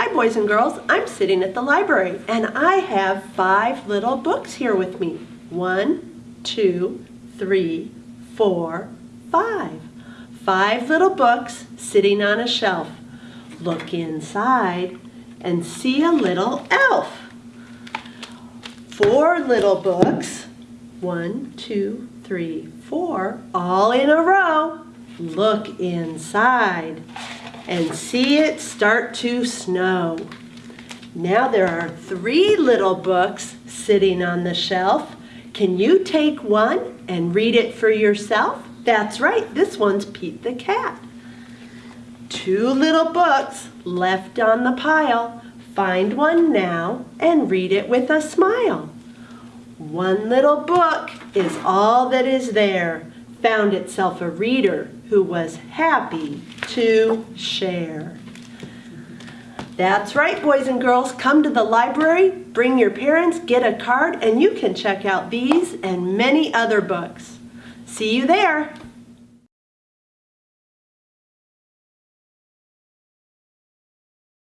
Hi boys and girls, I'm sitting at the library and I have five little books here with me. One, two, three, four, five. Five little books sitting on a shelf. Look inside and see a little elf. Four little books, one, two, three, four, all in a row. Look inside and see it start to snow. Now there are three little books sitting on the shelf. Can you take one and read it for yourself? That's right, this one's Pete the Cat. Two little books left on the pile. Find one now and read it with a smile. One little book is all that is there. Found itself a reader who was happy to share. That's right, boys and girls. Come to the library, bring your parents, get a card, and you can check out these and many other books. See you there.